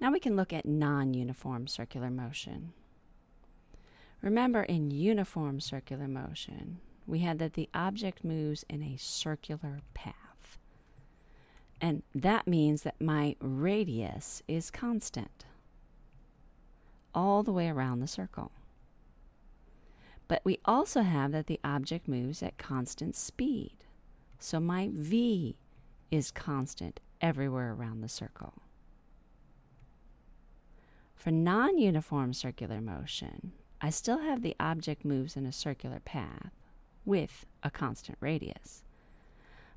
Now we can look at non-uniform circular motion. Remember in uniform circular motion, we had that the object moves in a circular path. And that means that my radius is constant all the way around the circle. But we also have that the object moves at constant speed. So my v is constant everywhere around the circle. For non-uniform circular motion, I still have the object moves in a circular path with a constant radius.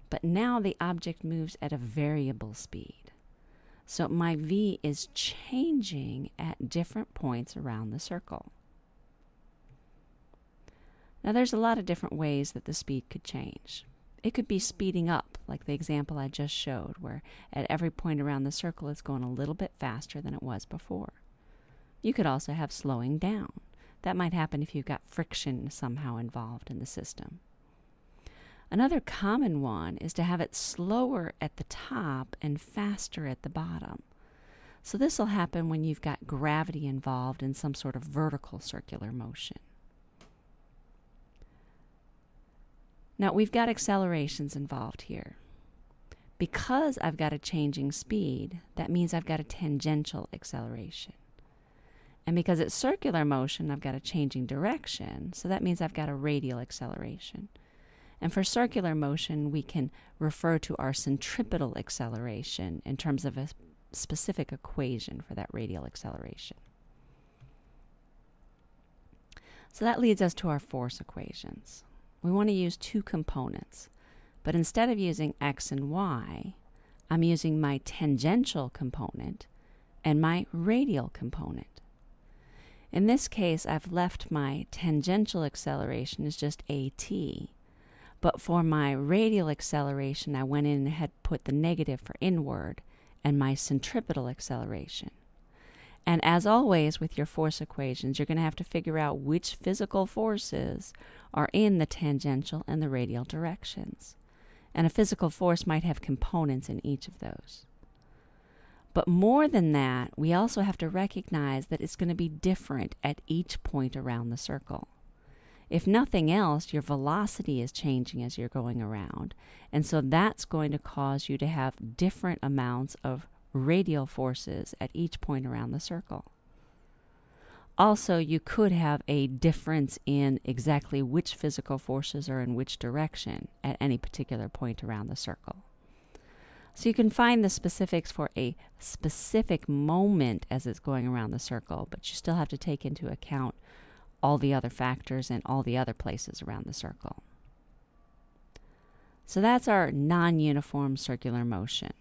But now the object moves at a variable speed. So my v is changing at different points around the circle. Now, there's a lot of different ways that the speed could change. It could be speeding up, like the example I just showed, where at every point around the circle it's going a little bit faster than it was before. You could also have slowing down. That might happen if you've got friction somehow involved in the system. Another common one is to have it slower at the top and faster at the bottom. So this will happen when you've got gravity involved in some sort of vertical circular motion. Now we've got accelerations involved here. Because I've got a changing speed, that means I've got a tangential acceleration. And because it's circular motion, I've got a changing direction, so that means I've got a radial acceleration. And for circular motion, we can refer to our centripetal acceleration in terms of a specific equation for that radial acceleration. So that leads us to our force equations we want to use two components. But instead of using x and y, I'm using my tangential component and my radial component. In this case, I've left my tangential acceleration as just at, but for my radial acceleration, I went in and had put the negative for inward and my centripetal acceleration. And as always with your force equations, you're going to have to figure out which physical forces are in the tangential and the radial directions. And a physical force might have components in each of those. But more than that, we also have to recognize that it's going to be different at each point around the circle. If nothing else, your velocity is changing as you're going around. And so that's going to cause you to have different amounts of radial forces at each point around the circle. Also, you could have a difference in exactly which physical forces are in which direction at any particular point around the circle. So you can find the specifics for a specific moment as it's going around the circle, but you still have to take into account all the other factors and all the other places around the circle. So that's our non uniform circular motion.